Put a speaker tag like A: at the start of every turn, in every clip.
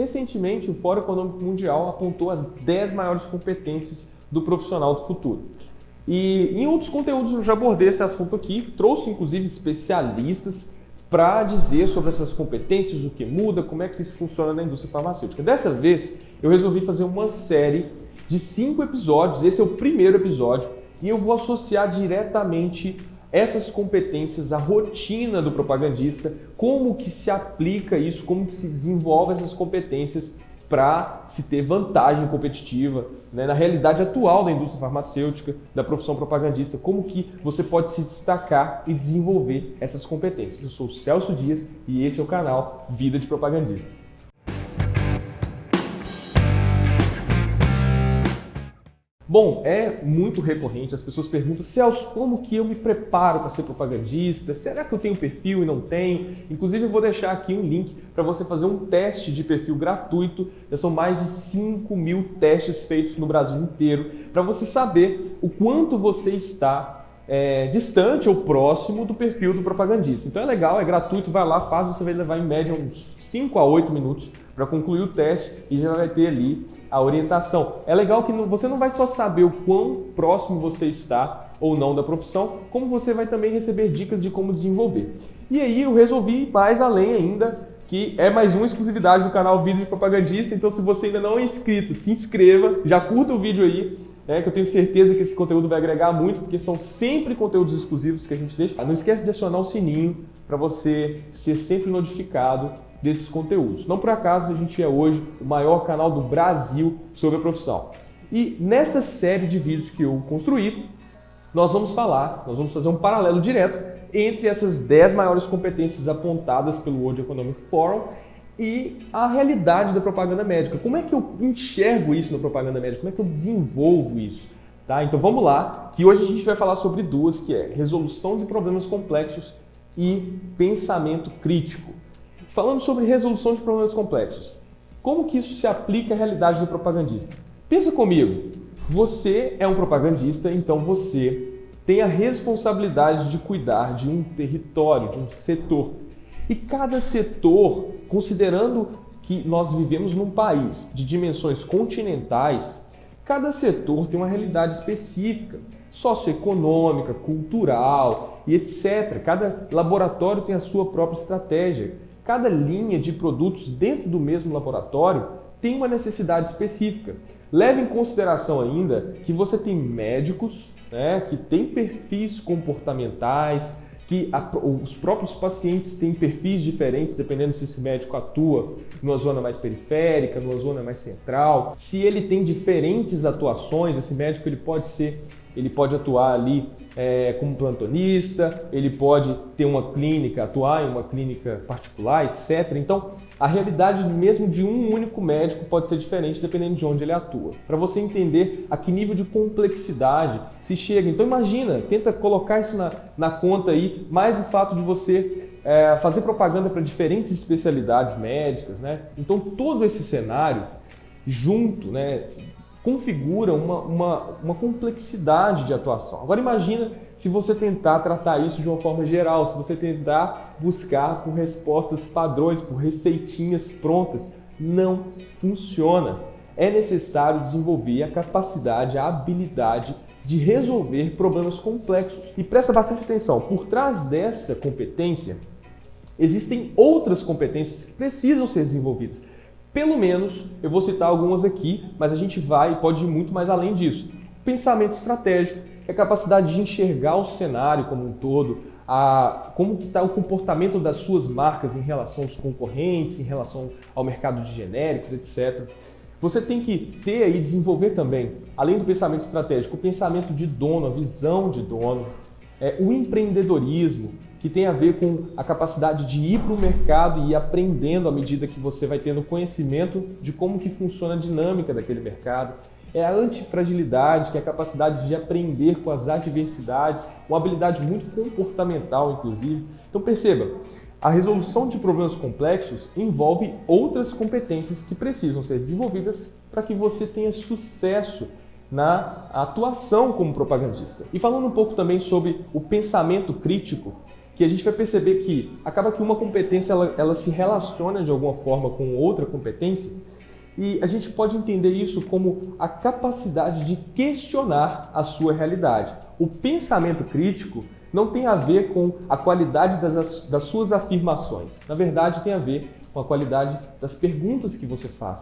A: Recentemente, o Fórum Econômico Mundial apontou as 10 maiores competências do profissional do futuro. E em outros conteúdos eu já abordei esse assunto aqui, trouxe inclusive especialistas para dizer sobre essas competências, o que muda, como é que isso funciona na indústria farmacêutica. Dessa vez, eu resolvi fazer uma série de cinco episódios, esse é o primeiro episódio, e eu vou associar diretamente essas competências à rotina do propagandista, como que se aplica isso, como que se desenvolve essas competências para se ter vantagem competitiva né, na realidade atual da indústria farmacêutica, da profissão propagandista, como que você pode se destacar e desenvolver essas competências. Eu sou o Celso Dias e esse é o canal Vida de Propagandista. Bom, é muito recorrente, as pessoas perguntam, Celso, como que eu me preparo para ser propagandista? Será que eu tenho perfil e não tenho? Inclusive eu vou deixar aqui um link para você fazer um teste de perfil gratuito. Já são mais de 5 mil testes feitos no Brasil inteiro para você saber o quanto você está é, distante ou próximo do perfil do propagandista. Então é legal, é gratuito, vai lá, faz, você vai levar em média uns 5 a 8 minutos para concluir o teste e já vai ter ali a orientação. É legal que você não vai só saber o quão próximo você está ou não da profissão, como você vai também receber dicas de como desenvolver. E aí eu resolvi ir mais além ainda, que é mais uma exclusividade do canal Vídeo de Propagandista, então se você ainda não é inscrito, se inscreva, já curta o vídeo aí, né, que eu tenho certeza que esse conteúdo vai agregar muito, porque são sempre conteúdos exclusivos que a gente deixa. Não esquece de acionar o sininho para você ser sempre notificado desses conteúdos. Não por acaso a gente é hoje o maior canal do Brasil sobre a profissão. E nessa série de vídeos que eu construí, nós vamos falar, nós vamos fazer um paralelo direto entre essas 10 maiores competências apontadas pelo World Economic Forum e a realidade da propaganda médica. Como é que eu enxergo isso na propaganda médica? Como é que eu desenvolvo isso? Tá? Então vamos lá, que hoje a gente vai falar sobre duas, que é resolução de problemas complexos e pensamento crítico. Falando sobre resolução de problemas complexos, como que isso se aplica à realidade do propagandista? Pensa comigo, você é um propagandista, então você tem a responsabilidade de cuidar de um território, de um setor. E cada setor, considerando que nós vivemos num país de dimensões continentais, cada setor tem uma realidade específica, socioeconômica, cultural e etc. Cada laboratório tem a sua própria estratégia. Cada linha de produtos dentro do mesmo laboratório tem uma necessidade específica. Leve em consideração ainda que você tem médicos né, que têm perfis comportamentais, que a, os próprios pacientes têm perfis diferentes, dependendo se esse médico atua numa zona mais periférica, numa zona mais central. Se ele tem diferentes atuações, esse médico ele pode ser, ele pode atuar ali é, como plantonista, ele pode ter uma clínica, atuar em uma clínica particular, etc. Então, a realidade mesmo de um único médico pode ser diferente dependendo de onde ele atua. Para você entender a que nível de complexidade se chega. Então imagina, tenta colocar isso na, na conta aí, mais o fato de você é, fazer propaganda para diferentes especialidades médicas. Né? Então todo esse cenário junto, né, configura uma, uma, uma complexidade de atuação. Agora imagina se você tentar tratar isso de uma forma geral, se você tentar buscar por respostas padrões, por receitinhas prontas, não funciona. É necessário desenvolver a capacidade, a habilidade de resolver problemas complexos. E presta bastante atenção, por trás dessa competência, existem outras competências que precisam ser desenvolvidas. Pelo menos eu vou citar algumas aqui, mas a gente vai e pode ir muito mais além disso. Pensamento estratégico, que é a capacidade de enxergar o cenário como um todo, a, como está o comportamento das suas marcas em relação aos concorrentes, em relação ao mercado de genéricos, etc. Você tem que ter e desenvolver também, além do pensamento estratégico, o pensamento de dono, a visão de dono, é, o empreendedorismo, que tem a ver com a capacidade de ir para o mercado e ir aprendendo à medida que você vai tendo conhecimento de como que funciona a dinâmica daquele mercado. É a antifragilidade, que é a capacidade de aprender com as adversidades, uma habilidade muito comportamental, inclusive. Então perceba, a resolução de problemas complexos envolve outras competências que precisam ser desenvolvidas para que você tenha sucesso na atuação como propagandista. E falando um pouco também sobre o pensamento crítico, que a gente vai perceber que acaba que uma competência ela, ela se relaciona de alguma forma com outra competência e a gente pode entender isso como a capacidade de questionar a sua realidade. O pensamento crítico não tem a ver com a qualidade das, das suas afirmações. Na verdade, tem a ver com a qualidade das perguntas que você faz,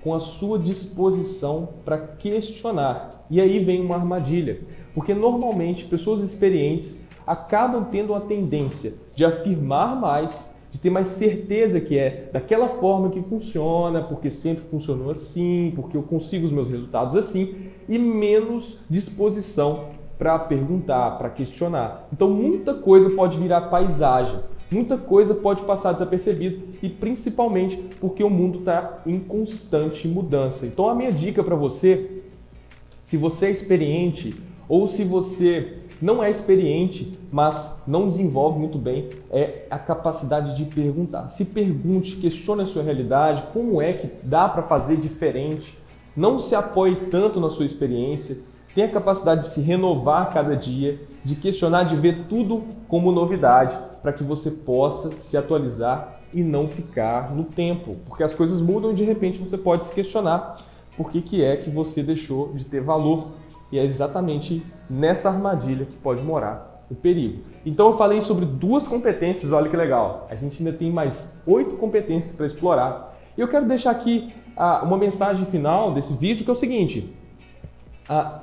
A: com a sua disposição para questionar. E aí vem uma armadilha, porque normalmente pessoas experientes acabam tendo a tendência de afirmar mais, de ter mais certeza que é daquela forma que funciona, porque sempre funcionou assim, porque eu consigo os meus resultados assim, e menos disposição para perguntar, para questionar. Então muita coisa pode virar paisagem, muita coisa pode passar desapercebido e principalmente porque o mundo está em constante mudança. Então a minha dica para você, se você é experiente ou se você não é experiente, mas não desenvolve muito bem, é a capacidade de perguntar. Se pergunte, questione a sua realidade, como é que dá para fazer diferente. Não se apoie tanto na sua experiência, tem a capacidade de se renovar cada dia, de questionar, de ver tudo como novidade, para que você possa se atualizar e não ficar no tempo, porque as coisas mudam e de repente você pode se questionar por que, que é que você deixou de ter valor. E é exatamente nessa armadilha que pode morar o perigo. Então eu falei sobre duas competências, olha que legal. A gente ainda tem mais oito competências para explorar. E eu quero deixar aqui ah, uma mensagem final desse vídeo que é o seguinte. Ah,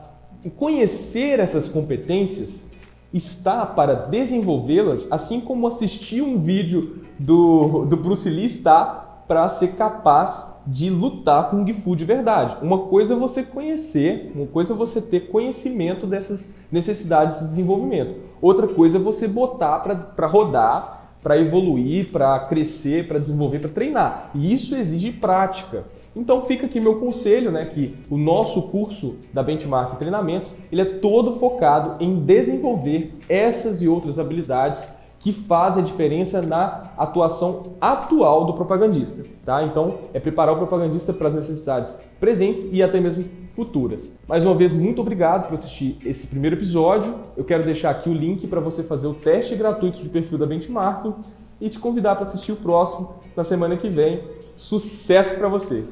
A: conhecer essas competências está para desenvolvê-las, assim como assistir um vídeo do, do Bruce Lee está para ser capaz de lutar com o Gifu de verdade. Uma coisa é você conhecer, uma coisa é você ter conhecimento dessas necessidades de desenvolvimento. Outra coisa é você botar para rodar para evoluir, para crescer, para desenvolver, para treinar. E isso exige prática. Então fica aqui meu conselho, né, que o nosso curso da Benchmark Treinamento, ele é todo focado em desenvolver essas e outras habilidades que fazem a diferença na atuação atual do propagandista. Tá? Então, é preparar o propagandista para as necessidades presentes e até mesmo futuras. Mais uma vez, muito obrigado por assistir esse primeiro episódio. Eu quero deixar aqui o link para você fazer o teste gratuito de perfil da Benchmark e te convidar para assistir o próximo na semana que vem. Sucesso para você!